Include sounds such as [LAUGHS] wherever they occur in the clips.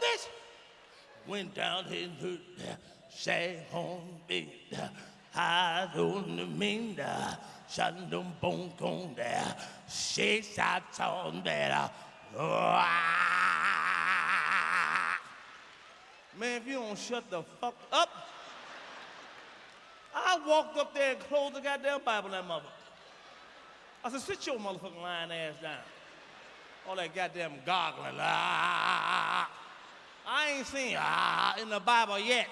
little bitch. Went down into the say home bed. I don't mean the shandum bone con there. She sat on there. Man, if you don't shut the fuck up, I walked up there and closed the goddamn Bible in that mother. I said, sit your motherfucking lying ass down. All that goddamn goggling. Ah, I ain't seen ah in the Bible yet.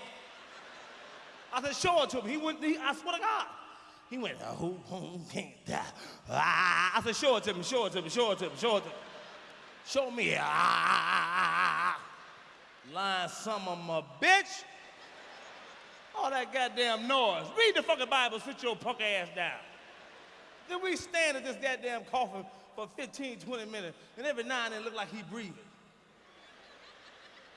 I said, show it to him. He went, he, I swear to God. He went, ah, who, who can't die? Ah, I said, show it to me, show it to me, show it to me, show it to me. Show me. Ah, lying some of my bitch. All that goddamn noise. Read the fucking Bible, sit your punk ass down. Then we stand at this goddamn coffin for 15, 20 minutes, and every now and then look like he breathing.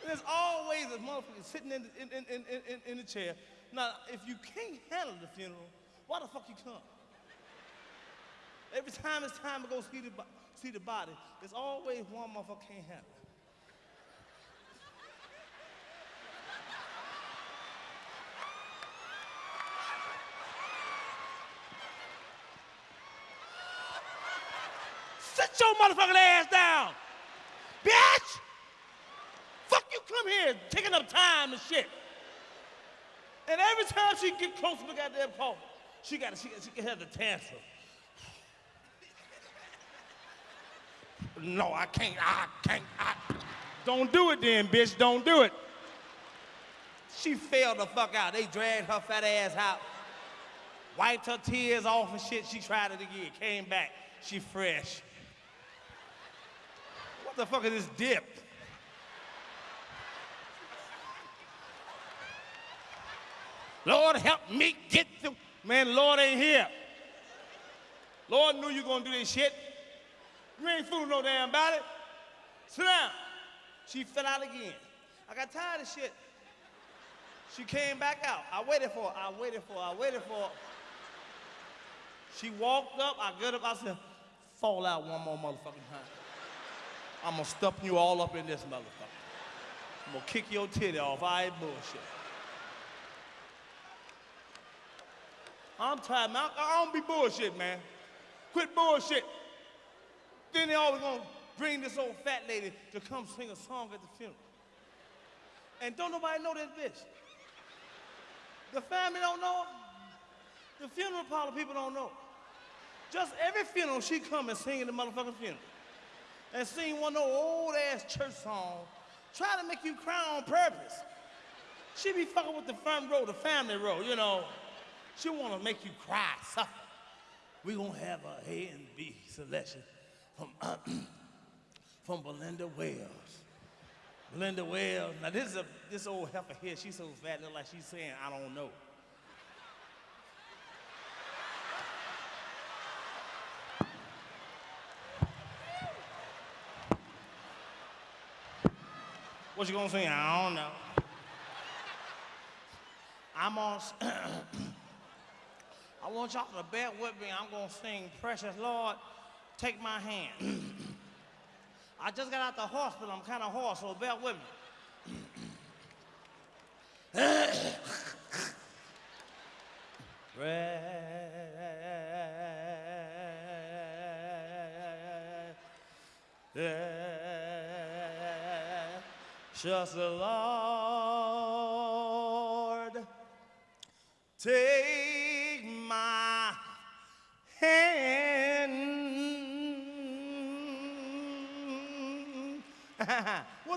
And there's always a motherfucker sitting in, in, in, in, in, in the chair. Now, if you can't handle the funeral, why the fuck you come? Every time it's time to go see the, see the body, there's always one motherfucker can't handle it. Sit your motherfucking ass down, bitch! Come here taking up time and shit. And every time she get close to the goddamn coffin, she got she, she can have the tantrum. No, I can't. I can't. I don't do it then, bitch. Don't do it. She fell the fuck out. They dragged her fat ass out, wiped her tears off and shit. She tried it again. Came back. She fresh. What the fuck is this dip? Lord, help me get through. Man, Lord ain't here. Lord knew you gonna do this shit. You ain't fooling no damn about it. Sit down. She fell out again. I got tired of shit. She came back out. I waited for her. I waited for her. I waited for her. She walked up. I got up. I said, fall out one more motherfucking time. I'm gonna stuff you all up in this motherfucker. I'm gonna kick your titty off. I ain't bullshit. I'm tired, man. I, I don't be bullshit, man. Quit bullshit. Then they always gonna bring this old fat lady to come sing a song at the funeral. And don't nobody know this bitch. The family don't know. The funeral parlor people don't know. Just every funeral, she come and sing in the motherfucking funeral. And sing one of those old ass church songs, try to make you cry on purpose. She be fucking with the front row, the family row, you know. She want to make you cry, suffer. we going to have a A and B selection from, [CLEARS THROAT] from Belinda Wells. Belinda Wells. Now, this is a, this old heifer here. She's so fat, look like she's saying, I don't know. What you gonna say? I don't know. I'm on. [CLEARS THROAT] I want y'all to bear with me. I'm going to sing Precious Lord, Take My Hand. [CLEARS THROAT] I just got out the hospital. I'm kind of hoarse, so bear with me. [CLEARS THROAT] The Lord, take [LAUGHS] what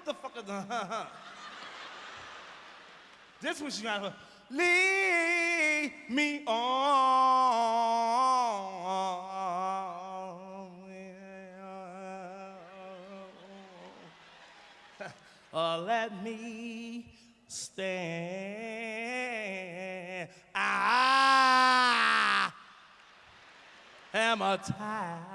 the fuck is the [LAUGHS] This was you got leave me on. [LAUGHS] or let me stand. I am a tired.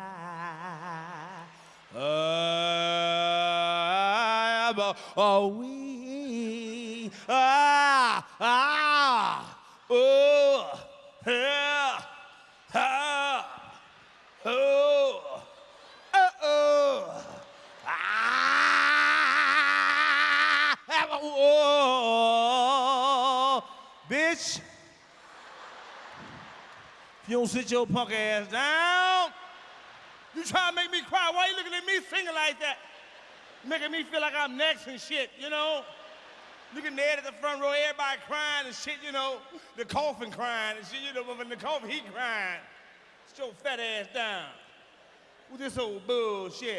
Oh, we, ah, ah, oh, yeah, ah, oh, oh, oh, ah, oh, bitch. You don't sit your punk ass down, you try to make me cry. Why you looking at me singing like that? Making me feel like I'm next and shit, you know? Looking there at the front row, everybody crying and shit, you know? The coffin crying and shit, you know, when the coffin, he crying. Sit your fat ass down with this old bullshit.